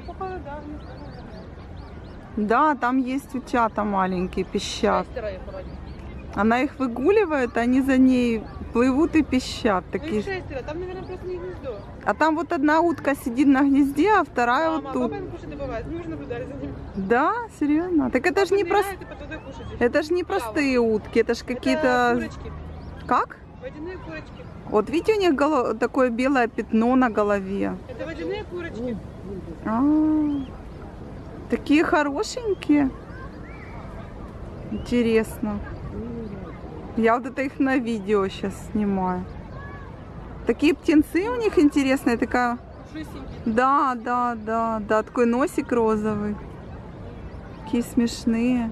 походу, да. там есть утята маленькие, пищат. Она их выгуливает, они за ней плывут и пищат. Ну, Такие. их шестеро, там, наверное, просто не гнездо. А там вот одна утка сидит на гнезде, а вторая Мама, вот тут. Мы уже наблюдали за ним. Да, серьезно? Так это же не кушать. Это же не простые утки, это же какие-то. Как? Водяные курочки. Вот видите, у них голо- такое белое пятно на голове. Это водяные курочки. А, такие хорошенькие. Интересно. Я вот это их на видео сейчас снимаю. Такие птенцы у них интересные, такая. Да, да, да, да, такой носик розовый. Такие смешные.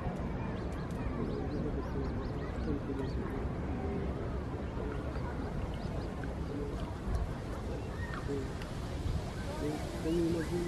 Yeah.